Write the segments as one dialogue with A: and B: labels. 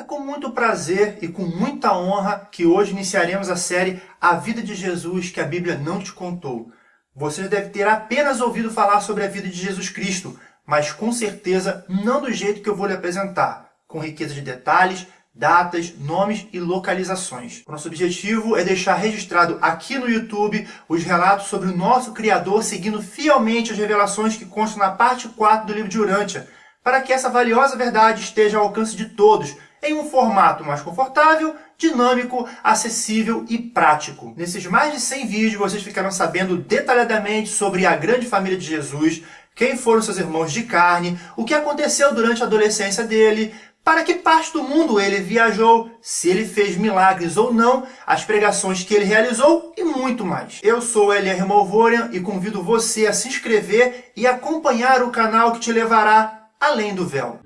A: É com muito prazer e com muita honra que hoje iniciaremos a série A Vida de Jesus que a Bíblia não te contou. Você deve ter apenas ouvido falar sobre a vida de Jesus Cristo, mas com certeza não do jeito que eu vou lhe apresentar, com riqueza de detalhes, datas, nomes e localizações. O nosso objetivo é deixar registrado aqui no YouTube os relatos sobre o nosso Criador seguindo fielmente as revelações que constam na parte 4 do livro de Urântia, para que essa valiosa verdade esteja ao alcance de todos, em um formato mais confortável, dinâmico, acessível e prático. Nesses mais de 100 vídeos vocês ficarão sabendo detalhadamente sobre a grande família de Jesus, quem foram seus irmãos de carne, o que aconteceu durante a adolescência dele, para que parte do mundo ele viajou, se ele fez milagres ou não, as pregações que ele realizou e muito mais. Eu sou L.R. Malvorian e convido você a se inscrever e acompanhar o canal que te levará além do véu.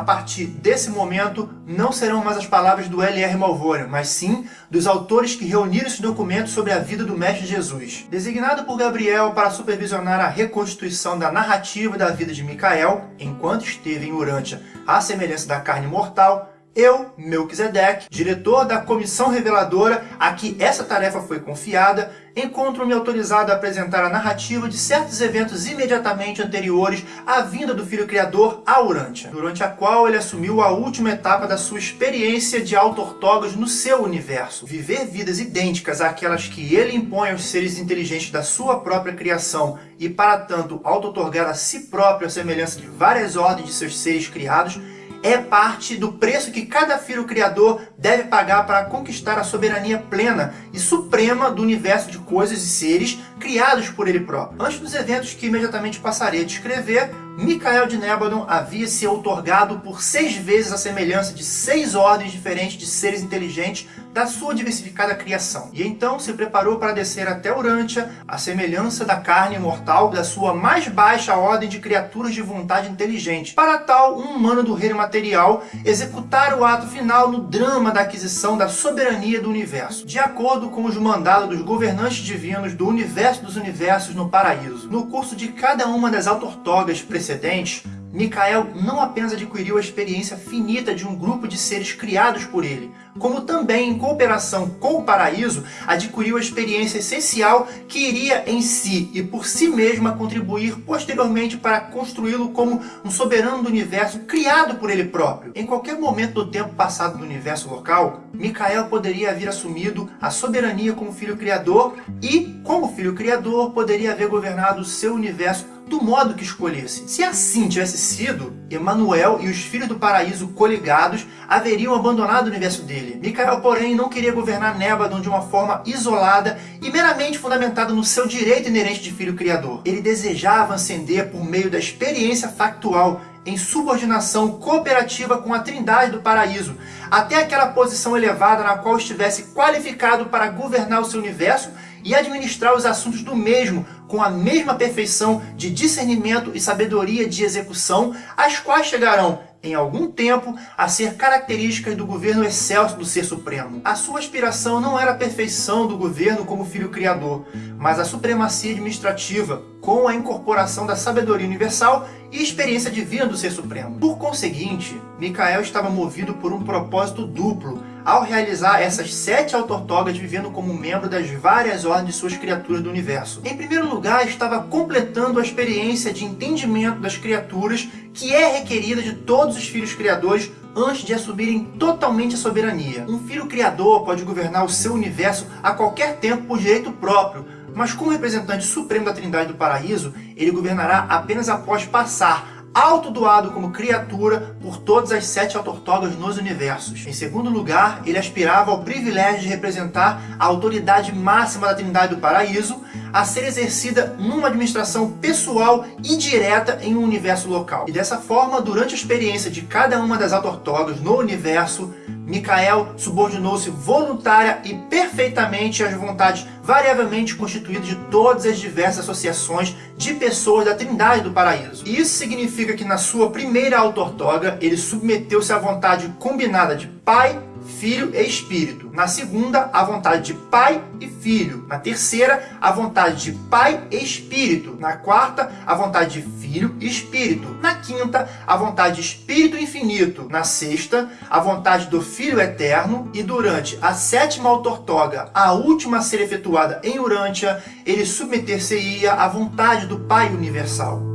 A: A partir desse momento, não serão mais as palavras do L.R. Malvorian, mas sim dos autores que reuniram esse documento sobre a vida do Mestre Jesus. Designado por Gabriel para supervisionar a reconstituição da narrativa da vida de Micael, enquanto esteve em Urântia à semelhança da carne mortal, eu, Melquisedeque, diretor da comissão reveladora a que essa tarefa foi confiada, encontro-me autorizado a apresentar a narrativa de certos eventos imediatamente anteriores à vinda do Filho Criador a Urântia, durante a qual ele assumiu a última etapa da sua experiência de auto-ortógos no seu universo. Viver vidas idênticas àquelas que ele impõe aos seres inteligentes da sua própria criação e, para tanto, auto-otorgar a si próprio a semelhança de várias ordens de seus seres criados, é parte do preço que cada filho criador deve pagar para conquistar a soberania plena e suprema do universo de coisas e seres criados por ele próprio. Antes dos eventos que imediatamente passarei a descrever, Micael de Nébadon havia se outorgado por seis vezes a semelhança de seis ordens diferentes de seres inteligentes da sua diversificada criação. E então se preparou para descer até Urântia, a semelhança da carne mortal da sua mais baixa ordem de criaturas de vontade inteligente. Para tal, um humano do reino material executar o ato final no drama da aquisição da soberania do universo, de acordo com os mandados dos governantes divinos do universo dos universos no paraíso. No curso de cada uma das autortogas precedentes, Micael não apenas adquiriu a experiência finita de um grupo de seres criados por ele, como também, em cooperação com o paraíso, adquiriu a experiência essencial que iria em si e por si mesma contribuir posteriormente para construí-lo como um soberano do universo criado por ele próprio. Em qualquer momento do tempo passado do universo local, Micael poderia haver assumido a soberania como filho criador e, como filho criador, poderia haver governado seu universo do modo que escolhesse. Se assim tivesse sido, Emanuel e os filhos do paraíso coligados haveriam abandonado o universo dele. Micael, porém, não queria governar Nébadon de uma forma isolada e meramente fundamentada no seu direito inerente de filho criador. Ele desejava ascender por meio da experiência factual em subordinação cooperativa com a trindade do paraíso, até aquela posição elevada na qual estivesse qualificado para governar o seu universo e administrar os assuntos do mesmo com a mesma perfeição de discernimento e sabedoria de execução, as quais chegarão em algum tempo, a ser características do governo excelso do Ser Supremo. A sua aspiração não era a perfeição do governo como filho criador, mas a supremacia administrativa, com a incorporação da sabedoria universal e experiência divina do Ser Supremo. Por conseguinte, Micael estava movido por um propósito duplo, ao realizar essas sete autortogas vivendo como membro das várias ordens de suas criaturas do universo. Em primeiro lugar, estava completando a experiência de entendimento das criaturas que é requerida de todos os filhos criadores antes de assumirem totalmente a soberania. Um filho criador pode governar o seu universo a qualquer tempo por direito próprio, mas como representante supremo da Trindade do Paraíso, ele governará apenas após passar autodoado como criatura por todas as sete autortogas nos universos. Em segundo lugar, ele aspirava ao privilégio de representar a autoridade máxima da Trindade do Paraíso, a ser exercida numa administração pessoal e direta em um universo local. E dessa forma, durante a experiência de cada uma das autortogas no universo, Micael subordinou-se voluntária e perfeitamente às vontades variavelmente constituídas de todas as diversas associações de pessoas da Trindade do Paraíso. Isso significa que na sua primeira autortoga ele submeteu-se à vontade combinada de Pai, Filho e Espírito. Na segunda, a vontade de Pai e Filho. Na terceira, a vontade de Pai e Espírito. Na quarta, a vontade de Filho e Espírito. Na quinta, a vontade de Espírito infinito. Na sexta, a vontade do Filho eterno. E durante a sétima autortoga, a última a ser efetuada em Urântia, ele submeter-se-ia à vontade do Pai universal.